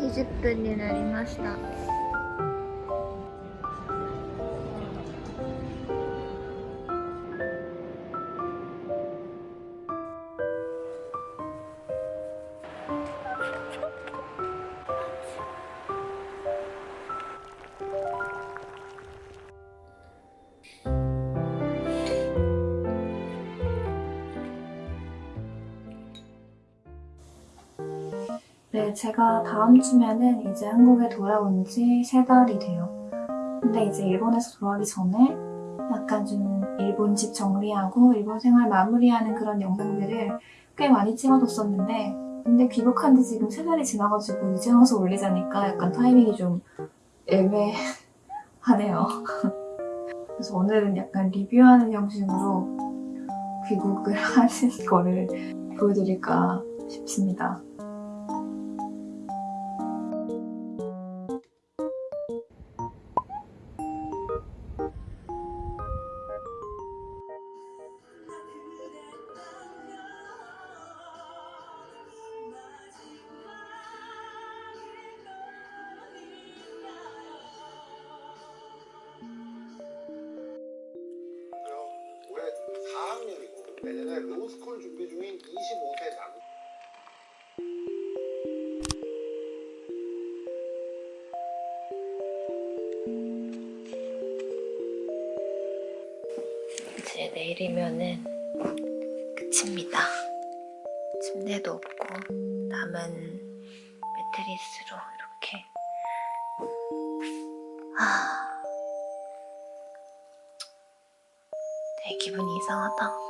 20分になりました。 네, 제가 다음 주면은 이제 한국에 돌아온 지세 달이 돼요. 근데 이제 일본에서 돌아가기 전에 약간 좀 일본 집 정리하고 일본 생활 마무리하는 그런 영상들을 꽤 많이 찍어뒀었는데 근데 귀국한 지 지금 세 달이 지나가지고 이제 와서 올리자니까 약간 타이밍이 좀 애매하네요. 그래서 오늘은 약간 리뷰하는 형식으로 귀국을 하는 거를 보여드릴까 싶습니다. 내년에 로스쿨 준비 중인 25세 남 이제 내일이면은 끝입니다. 침대도 없고 남은 매트리스로 이렇게 아 되게 기분이 이상하다.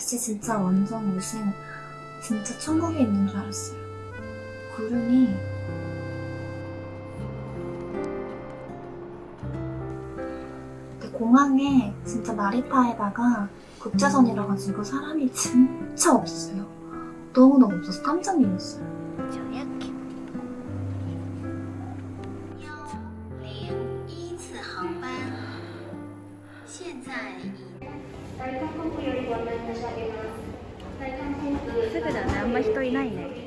날씨 진짜 완전 무슨 진짜 천국에 있는 줄 알았어요. 구름이 근데 공항에 진짜 나리타에다가 국제선이라 가지고 사람이 진짜 없어요. 너무너무 없어서 깜짝 놀랐어요. すぐだね。あんま人いないね。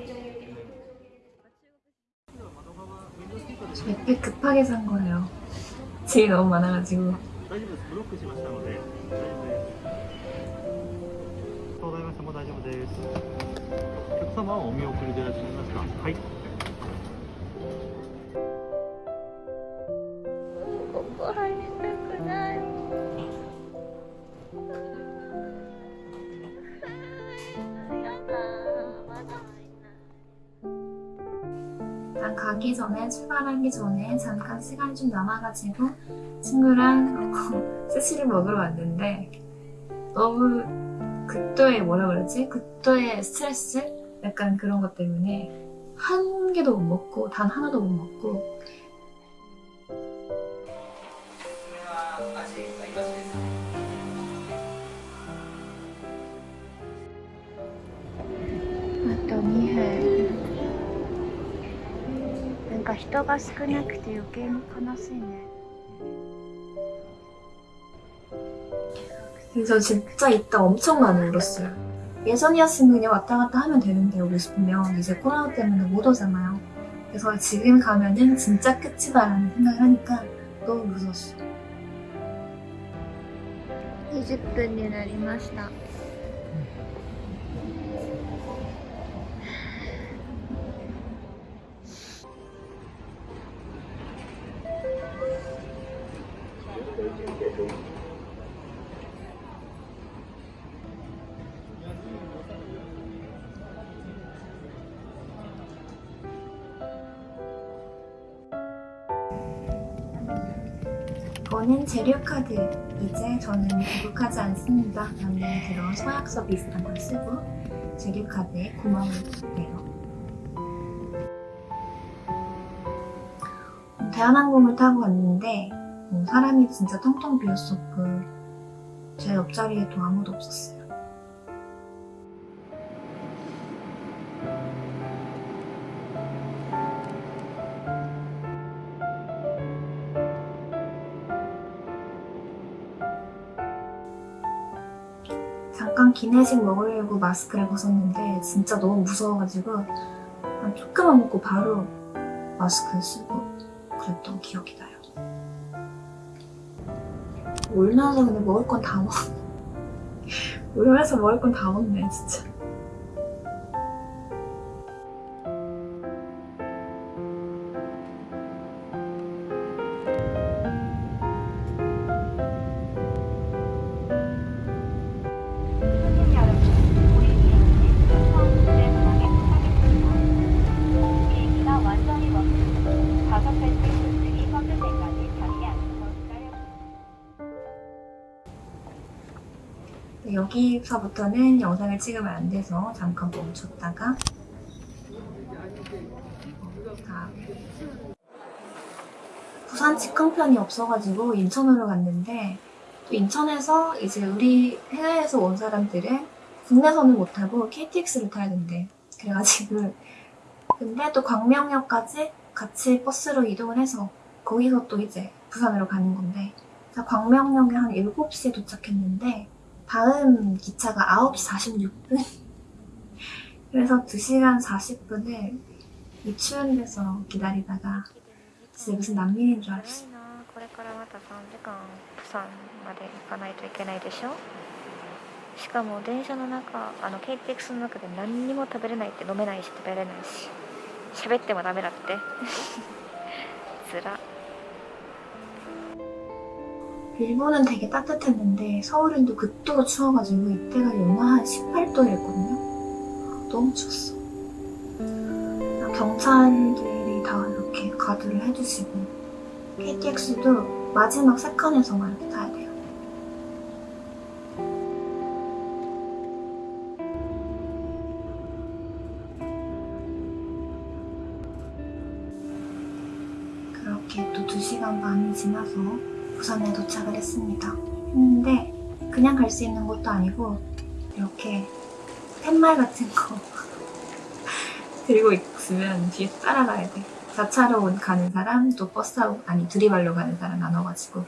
저 몇 개 급하게 산 거예요. 짐이 너무 많아가지고. 大丈夫です。ブロックしましたので、大丈夫です。東大様も大丈夫です。お客様はお見送りでいらっしゃいますか。はい。ここ入りたくない。 가기 전에 출발하기 전에 잠깐 시간이 좀 남아가지고 친구랑 스시를 먹으러 왔는데 너무 그때의 뭐라 그러지? 그때의 스트레스? 약간 그런 것 때문에 한 개도 못 먹고 단 하나도 못 먹고 なんか人が少なくて余計に悲しいね。 그래서 진짜 이따 엄청 많이 울었어요. 예전이었으면 그냥 왔다 갔다 하면 되는데 오고 싶으면 이제 코로나 때문에 못 오잖아요. 그래서 지금 가면은 진짜 끝이다라는 생각을 하니까 너무 무서웠어. 20分になりました。 이거는 재료카드. 이제 저는 구독하지 않습니다. 남들 들어 서약서 비슷한 걸 쓰고 재료카드에 구멍을 뚫네요. 대한항공을 타고 왔는데 어, 사람이 진짜 텅텅 비었었고 제 옆자리에도 아무도 없었어요. 기내식 먹으려고 마스크를 벗었는데 진짜 너무 무서워가지고 한 조금만 먹고 바로 마스크 쓰고 그랬던 기억이 나요. 울면서 근데 먹을 건 다 먹. 울면서 먹을 건 다 먹네 진짜. 여기서부터는 영상을 찍으면 안 돼서 잠깐 멈췄다가 다 부산 직항편이 없어가지고 인천으로 갔는데 또 인천에서 이제 우리 해외에서 온 사람들은 국내선을 못 타고 KTX를 타야 된대. 그래가지고 근데 또 광명역까지 같이 버스로 이동을 해서 거기서 또 이제 부산으로 가는 건데 광명역에 한 7시에 도착했는데 다음 기차가 9시 46분? 그래서 2시간 40분을 이 추운 데서 기다리다가 진짜 무슨 난민인 줄 알았어. これからまた3時間プサンまで行かないといけないでしょしかも電車の中あの KTX の中で何にも食べれないって飲めないし食べれないし喋ってもダメだってつら 일본은 되게 따뜻했는데 서울은 또 극도로 추워가지고 이때가 영하 한 18도였거든요. 너무 추웠어. 경찰들이 다 이렇게 가드를 해주시고 KTX도 마지막 세 칸에서만 이렇게 타야 돼요. 그렇게 또 2시간 반이 지나서 부산에 도착을 했습니다. 했는데 그냥 갈 수 있는 것도 아니고 이렇게 팻말 같은 거 들고 있으면 뒤에 따라가야 돼. 4차로 가는 사람, 또 버스 타고, 아니 두리발로 가는 사람 나눠가지고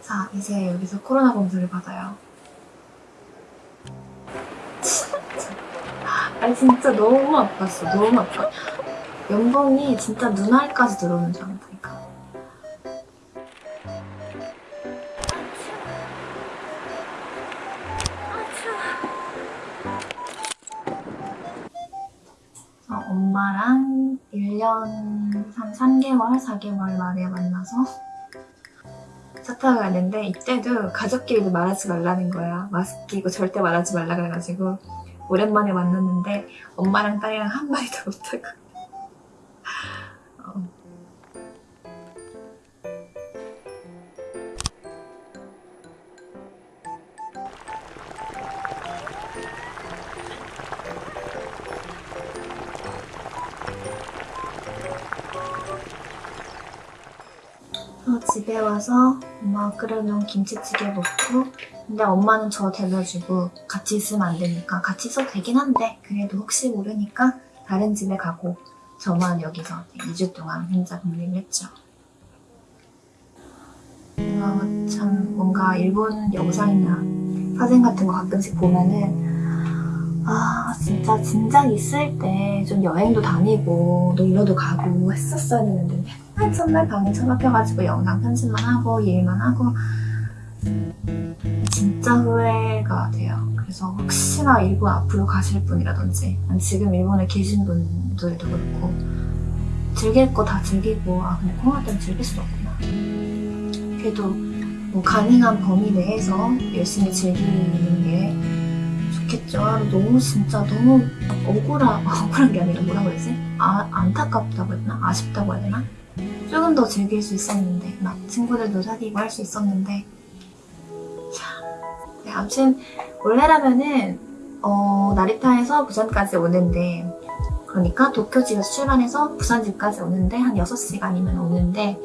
자, 이제 여기서 코로나 검사를 받아요. 진짜. 아니 진짜 너무 아팠어. 너무 아파. 연봉이 진짜 눈알까지 들어오는 줄 알았다니까. 어, 엄마랑 1년 한 3개월, 4개월 만에 만나서 차 타고 갔는데 이때도 가족끼리도 말하지 말라는 거야. 마스크 끼고 절대 말하지 말라 그래가지고 오랜만에 만났는데 엄마랑 딸이랑 한마디도 못하고 집에 와서 엄마가 끓여놓은 김치찌개 먹고 근데 엄마는 저 데려주고 같이 있으면 안 되니까 같이 있어도 되긴 한데 그래도 혹시 모르니까 다른 집에 가고 저만 여기서 2주 동안 혼자 격리를 했죠. 어, 참 뭔가 일본 영상이나 사진 같은 거 가끔씩 보면은 아 진짜 진작 있을 때 좀 여행도 다니고 놀러도 가고 했었어야 되는데 맨날 첫날 방에 처박혀가지고 영상 편집만 하고 일만 하고 진짜 후회가 돼요. 그래서 혹시나 일본 앞으로 가실 분이라든지 지금 일본에 계신 분들도 그렇고 즐길 거 다 즐기고 아 근데 코로나 때문에 즐길 수 없구나. 그래도 뭐 가능한 범위 내에서 열심히 즐기는 게 좋겠죠. 너무 진짜 너무 막 억울하, 억울한 게 아니라 뭐라고 해야 되지? 아, 안타깝다고 되나? 아쉽다고 해야 되나? 조금 더 즐길 수 있었는데, 막 친구들도 사귀고 할 수 있었는데. 참. 네, 아무튼, 원래라면은, 어, 나리타에서 부산까지 오는데, 그러니까 도쿄 집에서 출발해서 부산 집까지 오는데, 한 6시간이면 오는데,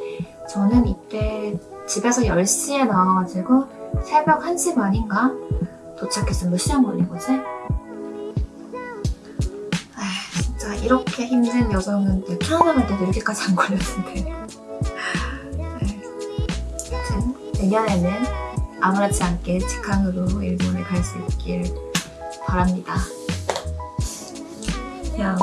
저는 이때 집에서 10시에 나와가지고, 새벽 1시 반인가? 도착했으면 몇 시간 걸린 거지? 아 진짜 이렇게 힘든 여정은 내 태어나갈 때도 이렇게까지 안 걸렸는데. 아무튼 내년에는 아무렇지 않게 직항으로 일본에 갈 수 있길 바랍니다. 그냥